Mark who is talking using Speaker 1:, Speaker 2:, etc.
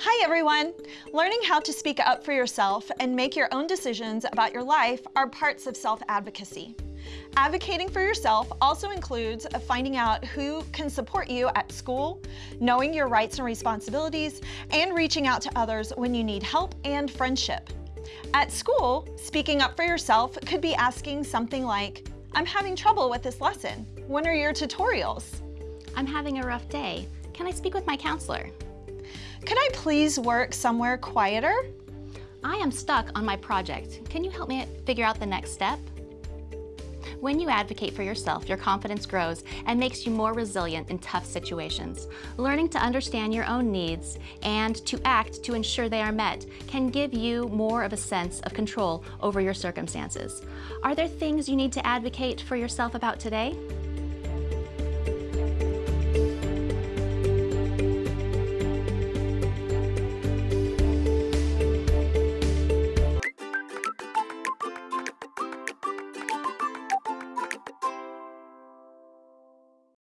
Speaker 1: Hi everyone! Learning how to speak up for yourself and make your own decisions about your life are parts of self-advocacy. Advocating for yourself also includes finding out who can support you at school, knowing your rights and responsibilities, and reaching out to others when you need help and friendship. At school, speaking up for yourself could be asking something like, I'm having trouble with this lesson. When are your tutorials?
Speaker 2: I'm having a rough day. Can I speak with my counselor?
Speaker 1: Could I please work somewhere quieter?
Speaker 2: I am stuck on my project. Can you help me figure out the next step? When you advocate for yourself, your confidence grows and makes you more resilient in tough situations. Learning to understand your own needs and to act to ensure they are met can give you more of a sense of control over your circumstances. Are there things you need to advocate for yourself about today?